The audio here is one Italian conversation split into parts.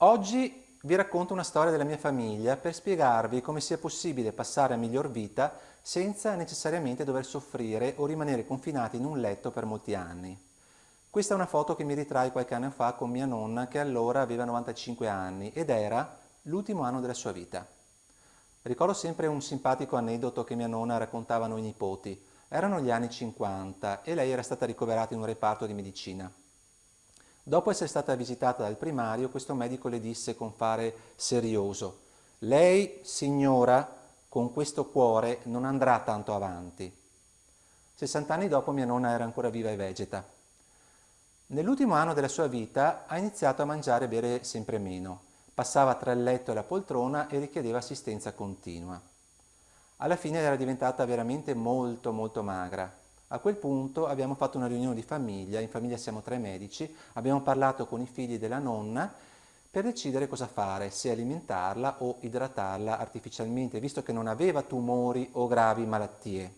Oggi vi racconto una storia della mia famiglia per spiegarvi come sia possibile passare a miglior vita senza necessariamente dover soffrire o rimanere confinati in un letto per molti anni. Questa è una foto che mi ritrae qualche anno fa con mia nonna che allora aveva 95 anni ed era l'ultimo anno della sua vita. Ricordo sempre un simpatico aneddoto che mia nonna raccontava a noi nipoti. Erano gli anni 50 e lei era stata ricoverata in un reparto di medicina. Dopo essere stata visitata dal primario, questo medico le disse con fare serioso «Lei, signora, con questo cuore non andrà tanto avanti». 60 anni dopo mia nonna era ancora viva e vegeta. Nell'ultimo anno della sua vita ha iniziato a mangiare e bere sempre meno. Passava tra il letto e la poltrona e richiedeva assistenza continua. Alla fine era diventata veramente molto molto magra a quel punto abbiamo fatto una riunione di famiglia, in famiglia siamo tre medici, abbiamo parlato con i figli della nonna per decidere cosa fare, se alimentarla o idratarla artificialmente, visto che non aveva tumori o gravi malattie.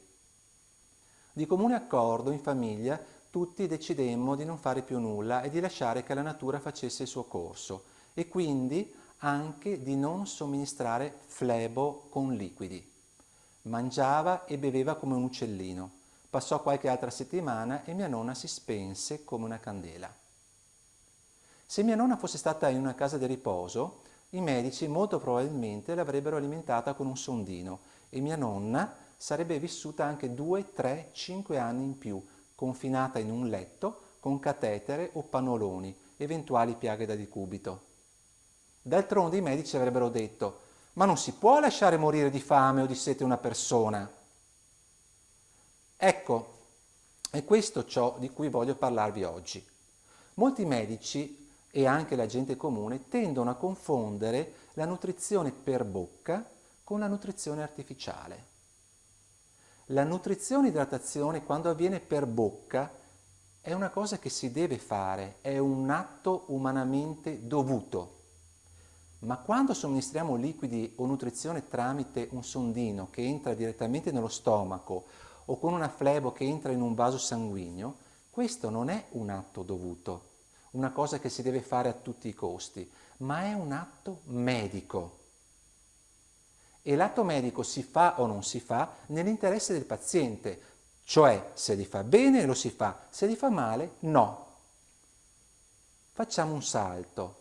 Di comune accordo in famiglia tutti decidemmo di non fare più nulla e di lasciare che la natura facesse il suo corso e quindi anche di non somministrare flebo con liquidi. Mangiava e beveva come un uccellino. Passò qualche altra settimana e mia nonna si spense come una candela. Se mia nonna fosse stata in una casa di riposo, i medici molto probabilmente l'avrebbero alimentata con un sondino e mia nonna sarebbe vissuta anche 2, 3, 5 anni in più, confinata in un letto con catetere o pannoloni, eventuali piaghe da decubito. D'altronde i medici avrebbero detto ma non si può lasciare morire di fame o di sete una persona. Ecco, è questo ciò di cui voglio parlarvi oggi. Molti medici e anche la gente comune tendono a confondere la nutrizione per bocca con la nutrizione artificiale. La nutrizione idratazione quando avviene per bocca è una cosa che si deve fare, è un atto umanamente dovuto. Ma quando somministriamo liquidi o nutrizione tramite un sondino che entra direttamente nello stomaco o con una flebo che entra in un vaso sanguigno, questo non è un atto dovuto, una cosa che si deve fare a tutti i costi, ma è un atto medico. E l'atto medico si fa o non si fa nell'interesse del paziente, cioè se gli fa bene lo si fa, se gli fa male no. Facciamo un salto.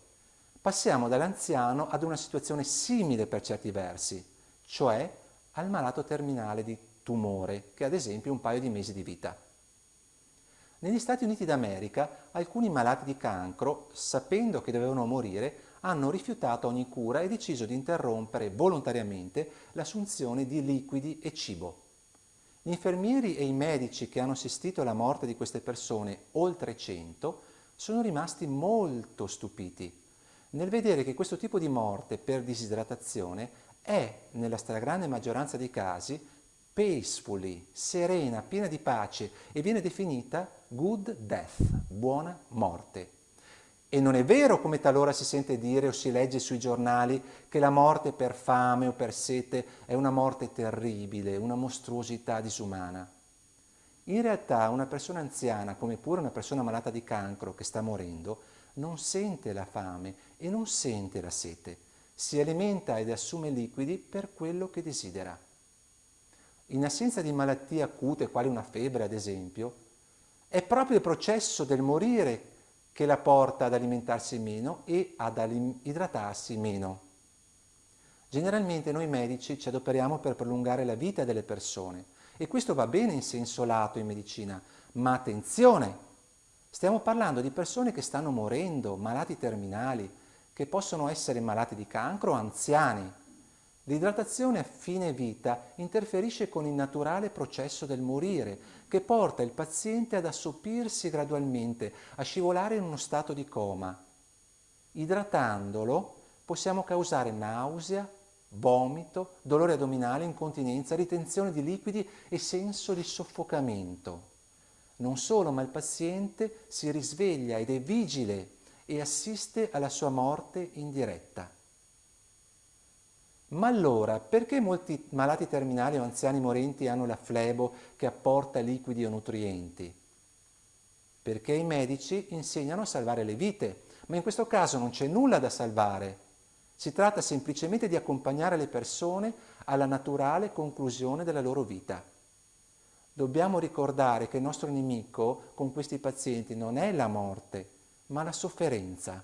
Passiamo dall'anziano ad una situazione simile per certi versi, cioè al malato terminale di tumore, che ad esempio un paio di mesi di vita. Negli Stati Uniti d'America alcuni malati di cancro, sapendo che dovevano morire, hanno rifiutato ogni cura e deciso di interrompere volontariamente l'assunzione di liquidi e cibo. Gli infermieri e i medici che hanno assistito alla morte di queste persone, oltre 100, sono rimasti molto stupiti nel vedere che questo tipo di morte per disidratazione è, nella stragrande maggioranza dei casi, peacefully, serena, piena di pace e viene definita good death, buona morte. E non è vero come talora si sente dire o si legge sui giornali che la morte per fame o per sete è una morte terribile, una mostruosità disumana. In realtà una persona anziana, come pure una persona malata di cancro che sta morendo, non sente la fame e non sente la sete. Si alimenta ed assume liquidi per quello che desidera. In assenza di malattie acute, quali una febbre ad esempio, è proprio il processo del morire che la porta ad alimentarsi meno e ad idratarsi meno. Generalmente noi medici ci adoperiamo per prolungare la vita delle persone e questo va bene in senso lato in medicina, ma attenzione! Stiamo parlando di persone che stanno morendo, malati terminali, che possono essere malati di cancro o anziani, L'idratazione a fine vita interferisce con il naturale processo del morire, che porta il paziente ad assoppirsi gradualmente, a scivolare in uno stato di coma. Idratandolo possiamo causare nausea, vomito, dolore addominale, incontinenza, ritenzione di liquidi e senso di soffocamento. Non solo, ma il paziente si risveglia ed è vigile e assiste alla sua morte in diretta. Ma allora, perché molti malati terminali o anziani morenti hanno la flebo che apporta liquidi o nutrienti? Perché i medici insegnano a salvare le vite, Ma in questo caso non c'è nulla da salvare. Si tratta semplicemente di accompagnare le persone alla naturale conclusione della loro vita. Dobbiamo ricordare che il nostro nemico con questi pazienti non è la morte, ma la sofferenza.